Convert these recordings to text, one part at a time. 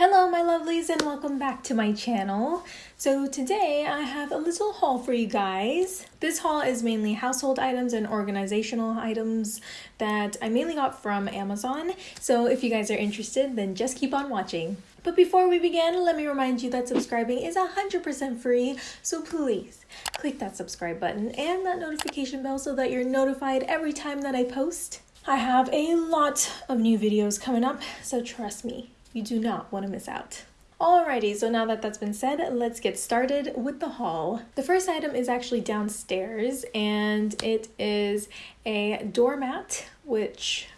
Hello my lovelies and welcome back to my channel. So today I have a little haul for you guys. This haul is mainly household items and organizational items that I mainly got from Amazon. So if you guys are interested then just keep on watching. But before we begin, let me remind you that subscribing is 100% free, so please click that subscribe button and that notification bell so that you're notified every time that I post. I have a lot of new videos coming up, so trust me, you do not want to miss out. Alrighty, so now that that's been said, let's get started with the haul. The first item is actually downstairs and it is a doormat, which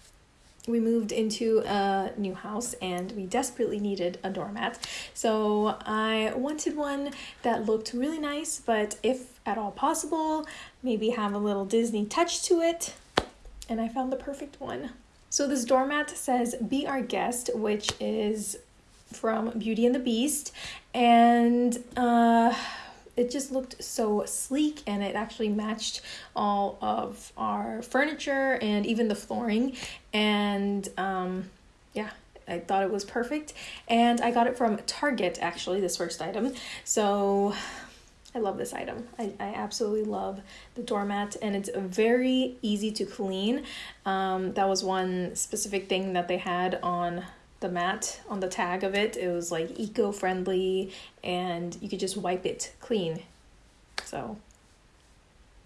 we moved into a new house and we desperately needed a doormat. So I wanted one that looked really nice, but if at all possible, maybe have a little Disney touch to it. And I found the perfect one. So this doormat says Be Our Guest, which is from Beauty and the Beast. And uh, it just looked so sleek and it actually matched all of our furniture and even the flooring. And um, yeah, I thought it was perfect. And I got it from Target, actually, this first item. So I love this item. I, I absolutely love the doormat and it's very easy to clean. Um, that was one specific thing that they had on the mat, on the tag of it. It was like eco-friendly and you could just wipe it clean. So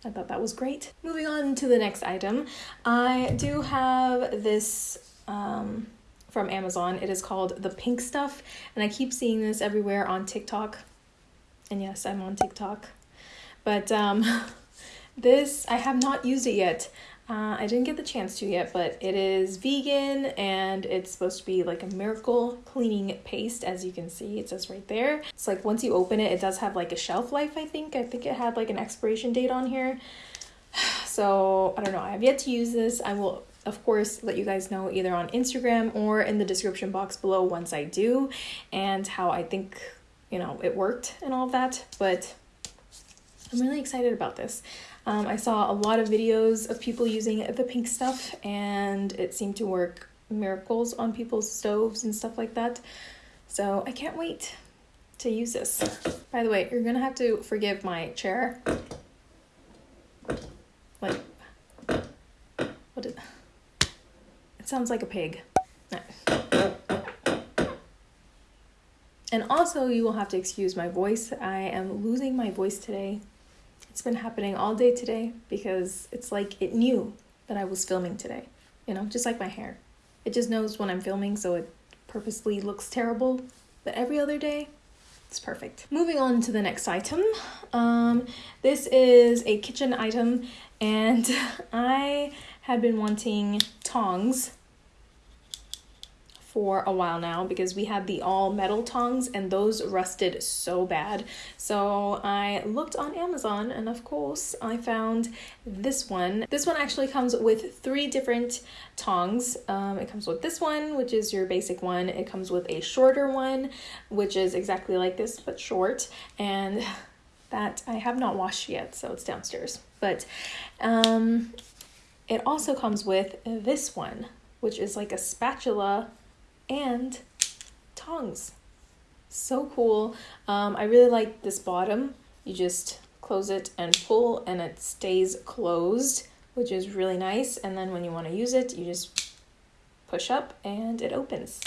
I thought that was great. Moving on to the next item. I do have this um, from Amazon. It is called the pink stuff and I keep seeing this everywhere on TikTok and yes, I'm on TikTok. But um, this, I have not used it yet. Uh, I didn't get the chance to yet, but it is vegan and it's supposed to be like a miracle cleaning paste, as you can see. It says right there. It's like once you open it, it does have like a shelf life, I think. I think it had like an expiration date on here. So I don't know. I have yet to use this. I will, of course, let you guys know either on Instagram or in the description box below once I do and how I think you know, it worked and all that, but I'm really excited about this. Um, I saw a lot of videos of people using the pink stuff and it seemed to work miracles on people's stoves and stuff like that. So I can't wait to use this. By the way, you're gonna have to forgive my chair. Like, what is, it sounds like a pig. And also, you will have to excuse my voice. I am losing my voice today. It's been happening all day today because it's like it knew that I was filming today. You know, just like my hair. It just knows when I'm filming, so it purposely looks terrible. But every other day, it's perfect. Moving on to the next item. Um, this is a kitchen item, and I had been wanting tongs for a while now because we had the all metal tongs and those rusted so bad. So I looked on Amazon and of course I found this one. This one actually comes with three different tongs. Um, it comes with this one, which is your basic one. It comes with a shorter one, which is exactly like this but short. And that I have not washed yet, so it's downstairs. But um, it also comes with this one, which is like a spatula and tongs. So cool. Um, I really like this bottom. You just close it and pull and it stays closed, which is really nice. And then when you want to use it, you just push up and it opens.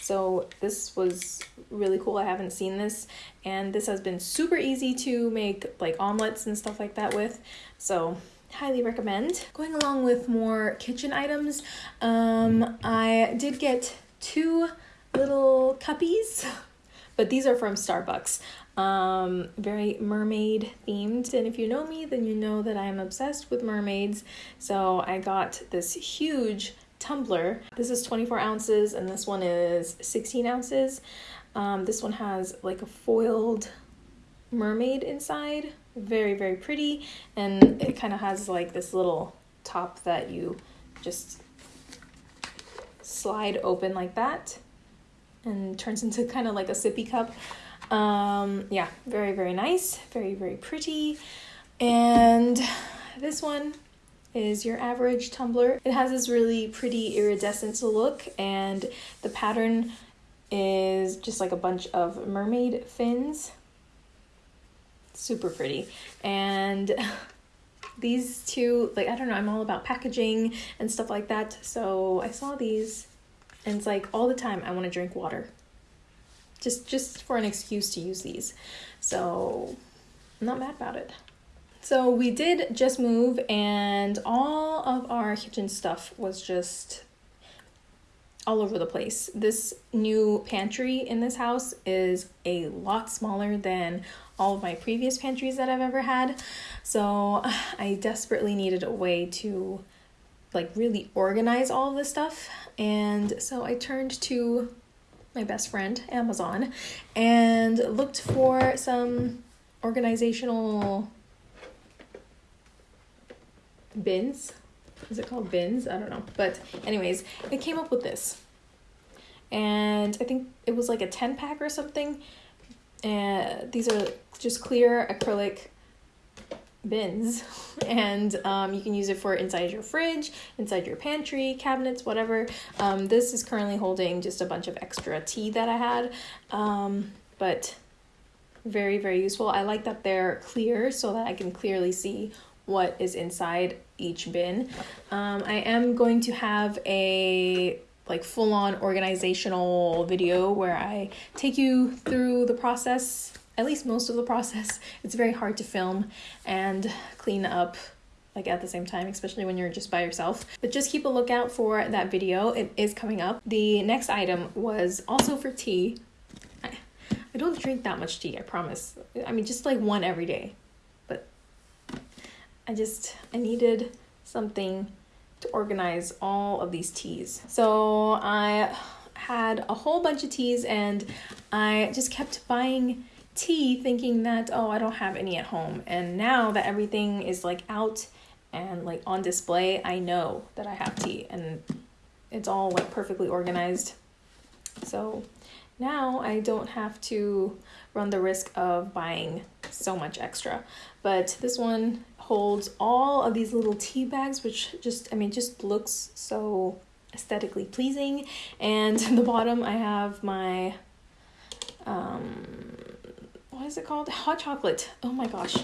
So this was really cool. I haven't seen this and this has been super easy to make like omelets and stuff like that with. So highly recommend. Going along with more kitchen items, um, I did get two little cuppies, but these are from Starbucks. Um, very mermaid themed. And if you know me, then you know that I am obsessed with mermaids. So I got this huge tumbler. This is 24 ounces and this one is 16 ounces. Um, this one has like a foiled mermaid inside. Very, very pretty. And it kind of has like this little top that you just slide open like that and turns into kind of like a sippy cup. Um, yeah, very, very nice. Very, very pretty. And this one is your average tumbler. It has this really pretty iridescent look and the pattern is just like a bunch of mermaid fins. Super pretty. And these two, like, I don't know, I'm all about packaging and stuff like that. So I saw these and it's like all the time I want to drink water. Just just for an excuse to use these. So I'm not mad about it. So we did just move and all of our kitchen stuff was just all over the place. This new pantry in this house is a lot smaller than all of my previous pantries that I've ever had. So I desperately needed a way to like really organize all of this stuff. And so I turned to my best friend, Amazon, and looked for some organizational bins. Is it called bins? I don't know. But anyways, it came up with this. And I think it was like a 10 pack or something. And these are just clear acrylic bins. And um, you can use it for inside your fridge inside your pantry cabinets whatever. Um, this is currently holding just a bunch of extra tea that i had. Um, but very very useful. I like that they're clear so that i can clearly see what is inside each bin. Um, I am going to have a like full on organizational video where I take you through the process, at least most of the process. It's very hard to film and clean up like at the same time, especially when you're just by yourself. But just keep a lookout for that video. It is coming up. The next item was also for tea. I, I don't drink that much tea, I promise. I mean, just like one every day. But I just, I needed something to organize all of these teas. So I had a whole bunch of teas and I just kept buying tea thinking that, oh, I don't have any at home. And now that everything is like out and like on display, I know that I have tea and it's all like perfectly organized. So now I don't have to run the risk of buying so much extra. But this one holds all of these little tea bags, which just, I mean, just looks so aesthetically pleasing. And the bottom, I have my, um, what is it called? Hot chocolate. Oh my gosh.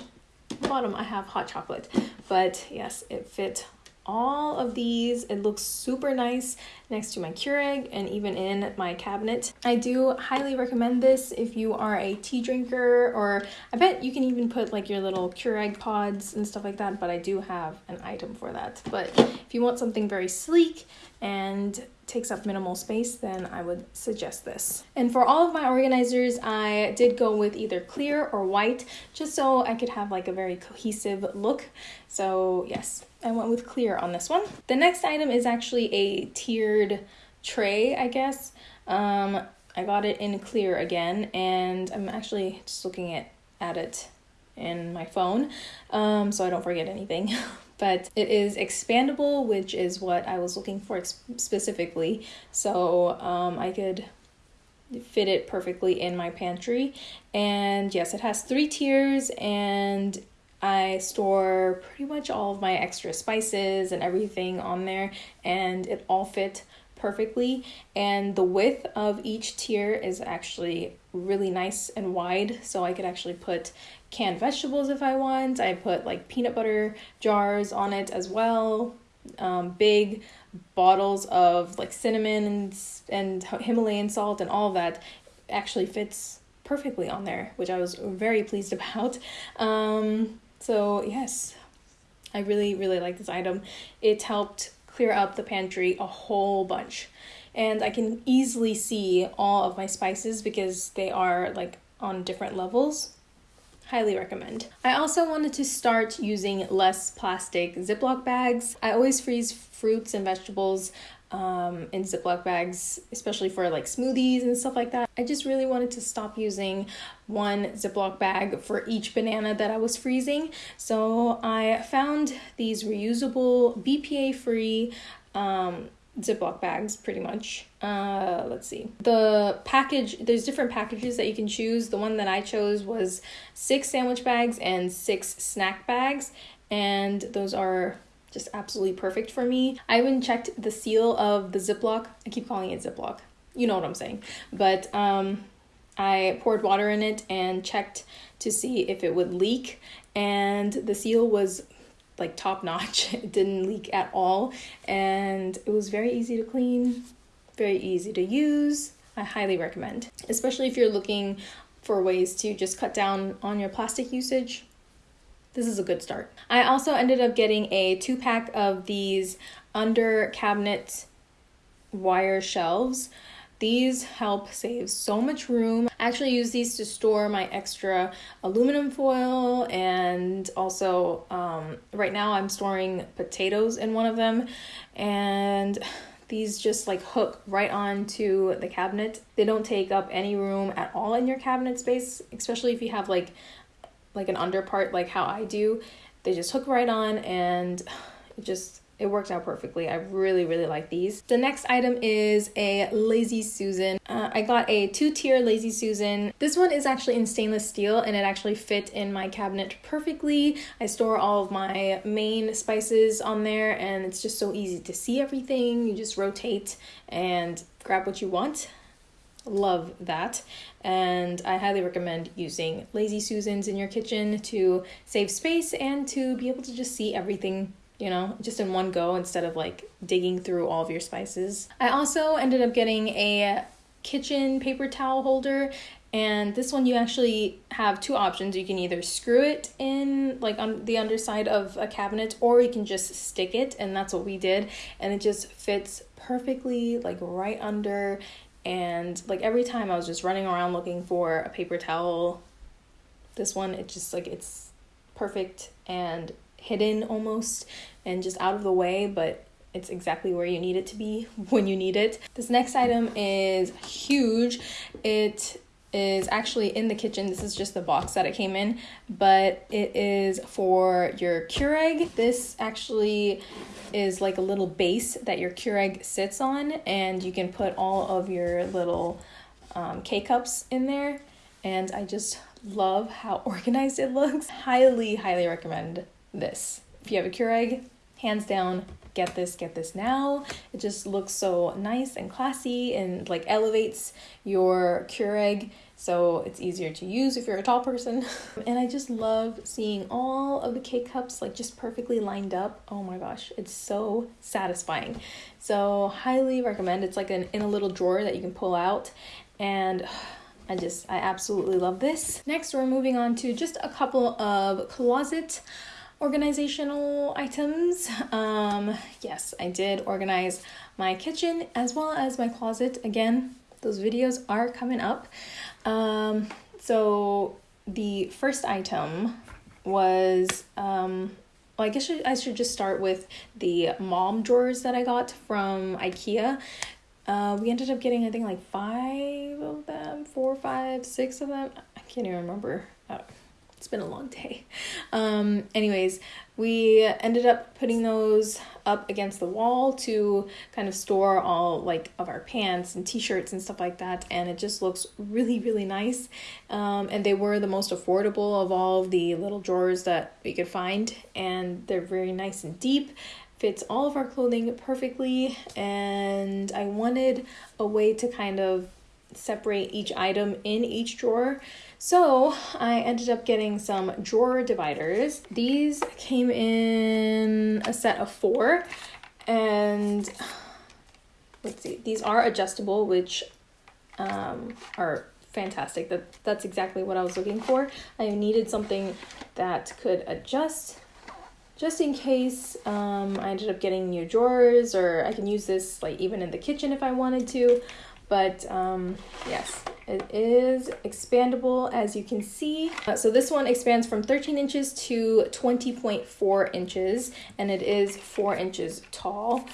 bottom, I have hot chocolate. But yes, it fit all of these. It looks super nice next to my Keurig and even in my cabinet. I do highly recommend this if you are a tea drinker or I bet you can even put like your little Keurig pods and stuff like that, but I do have an item for that. But if you want something very sleek and takes up minimal space, then I would suggest this. And for all of my organizers, I did go with either clear or white, just so I could have like a very cohesive look. So yes, I went with clear on this one. The next item is actually a tiered tray, I guess. Um, I got it in clear again, and I'm actually just looking at, at it in my phone um, so I don't forget anything. but it is expandable, which is what I was looking for specifically. So um, I could fit it perfectly in my pantry. And yes, it has three tiers and I store pretty much all of my extra spices and everything on there, and it all fit perfectly. And the width of each tier is actually really nice and wide, so I could actually put canned vegetables if I want. I put like peanut butter jars on it as well. Um, big bottles of like cinnamon and, and Himalayan salt and all that actually fits perfectly on there, which I was very pleased about. Um, so, yes, I really, really like this item. It helped clear up the pantry a whole bunch. And I can easily see all of my spices because they are like on different levels. Highly recommend. I also wanted to start using less plastic Ziploc bags. I always freeze fruits and vegetables um, in Ziploc bags, especially for like smoothies and stuff like that. I just really wanted to stop using one Ziploc bag for each banana that I was freezing. So I found these reusable, BPA free um, Ziploc bags pretty much. Uh, let's see. The package, there's different packages that you can choose. The one that I chose was six sandwich bags and six snack bags. And those are just absolutely perfect for me. I even checked the seal of the Ziploc. I keep calling it Ziploc. you know what I'm saying. But um, I poured water in it and checked to see if it would leak, and the seal was like top notch. It didn't leak at all, and it was very easy to clean, very easy to use. I highly recommend, especially if you're looking for ways to just cut down on your plastic usage. This is a good start. I also ended up getting a two pack of these under cabinet wire shelves. These help save so much room. I actually use these to store my extra aluminum foil and also um, right now I'm storing potatoes in one of them and these just like hook right onto the cabinet. They don't take up any room at all in your cabinet space, especially if you have like like an under part like how I do. They just hook right on and it just it worked out perfectly. I really, really like these. The next item is a Lazy Susan. Uh, I got a two-tier Lazy Susan. This one is actually in stainless steel and it actually fit in my cabinet perfectly. I store all of my main spices on there and it's just so easy to see everything. You just rotate and grab what you want love that and i highly recommend using lazy susans in your kitchen to save space and to be able to just see everything you know, just in one go instead of like digging through all of your spices. I also ended up getting a kitchen paper towel holder and this one you actually have two options. You can either screw it in like on the underside of a cabinet or you can just stick it and that's what we did and it just fits perfectly like right under and like every time I was just running around looking for a paper towel this one it just like it's perfect and hidden almost and just out of the way, but it's exactly where you need it to be when you need it. This next item is huge. It is actually in the kitchen. This is just the box that it came in, but it is for your Keurig. This actually is like a little base that your Keurig sits on, and you can put all of your little um, K cups in there. And I just love how organized it looks. Highly, highly recommend this. If you have a Keurig, hands down, get this, get this now. It just looks so nice and classy and like elevates your Keurig so it's easier to use if you're a tall person. and I just love seeing all of the K cups like just perfectly lined up. Oh my gosh, it's so satisfying. So highly recommend. It's like an in a little drawer that you can pull out and I just I absolutely love this. Next, we're moving on to just a couple of closet organizational items. Um, yes, I did organize my kitchen as well as my closet. Again, those videos are coming up. Um, so the first item was um, well, I guess I should just start with the Malm drawers that I got from IKEA. Uh, we ended up getting, I think, like five of them, four, five, six of them. I can't even remember. Uh, it's been a long day. Um, anyways, we ended up putting those up against the wall to kind of store all like of our pants and t-shirts and stuff like that and it just looks really really nice um, and they were the most affordable of all of the little drawers that we could find and they're very nice and deep fits all of our clothing perfectly and i wanted a way to kind of separate each item in each drawer so I ended up getting some drawer dividers. These came in a set of four and let's see, these are adjustable, which um, are fantastic. That That's exactly what I was looking for. I needed something that could adjust just in case um, I ended up getting new drawers or I can use this like even in the kitchen if I wanted to. But um, yes, it is expandable as you can see. Uh, so this one expands from 13 inches to 20.4 inches and it is 4 inches tall.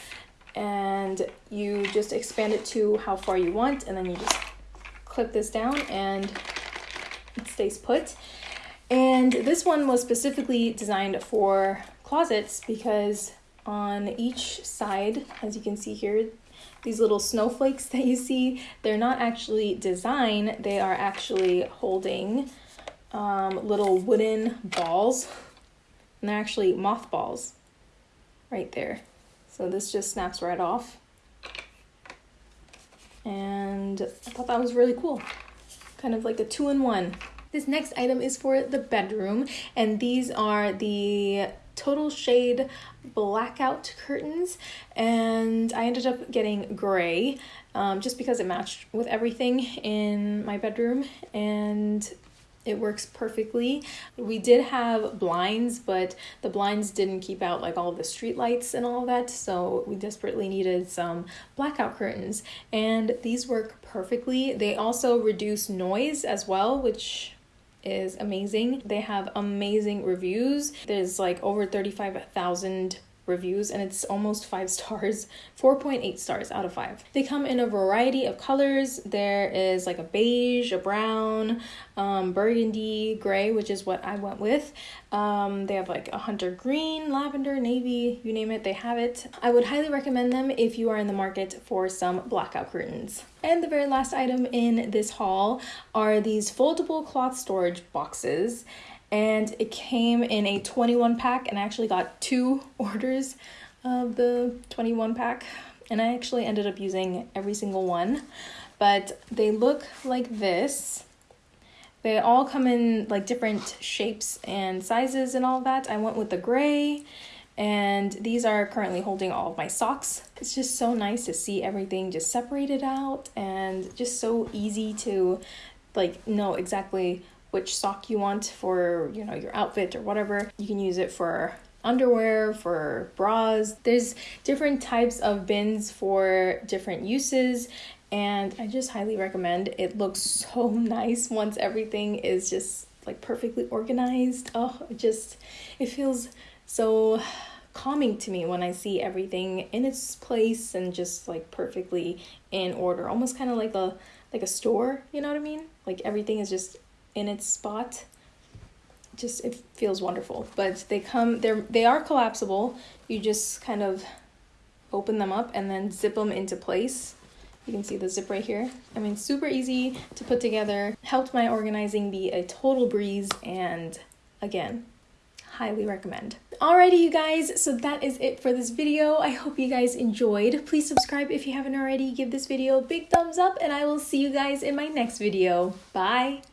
And you just expand it to how far you want and then you just clip this down and it stays put. And this one was specifically designed for closets because on each side, as you can see here, these little snowflakes that you see, they're not actually design, they are actually holding um, little wooden balls. And they're actually mothballs right there. So this just snaps right off. and I thought that was really cool. Kind of like a two-in-one. This next item is for the bedroom, and these are the total shade blackout curtains and I ended up getting gray um, just because it matched with everything in my bedroom and it works perfectly. We did have blinds, but the blinds didn't keep out like all the street lights and all that, so we desperately needed some blackout curtains. And these work perfectly. They also reduce noise as well, which is amazing. They have amazing reviews. There's like over 35,000 reviews and it's almost five stars 4.8 stars out of five. They come in a variety of colors. There is like a beige a brown um, burgundy gray which is what i went with. Um, they have like a hunter green lavender navy you name it they have it. I would highly recommend them if you are in the market for some blackout curtains. And the very last item in this haul are these foldable cloth storage boxes and it came in a 21 pack and I actually got two orders of the 21 pack and I actually ended up using every single one. But they look like this. They all come in like different shapes and sizes and all that. I went with the gray and these are currently holding all of my socks. It's just so nice to see everything just separated out and just so easy to like know exactly which sock you want for, you know, your outfit or whatever. You can use it for underwear, for bras. There's different types of bins for different uses and I just highly recommend. It looks so nice once everything is just like perfectly organized. Oh, it just it feels so calming to me when I see everything in its place and just like perfectly in order. Almost kind of like a like a store, you know what I mean? Like everything is just in its spot. Just it feels wonderful. But they come they're they are collapsible. You just kind of open them up and then zip them into place. You can see the zip right here. I mean super easy to put together. Helped my organizing be a total breeze and again highly recommend. Alrighty you guys. So that is it for this video. I hope you guys enjoyed. Please subscribe if you haven't already. Give this video a big thumbs up and i will see you guys in my next video. Bye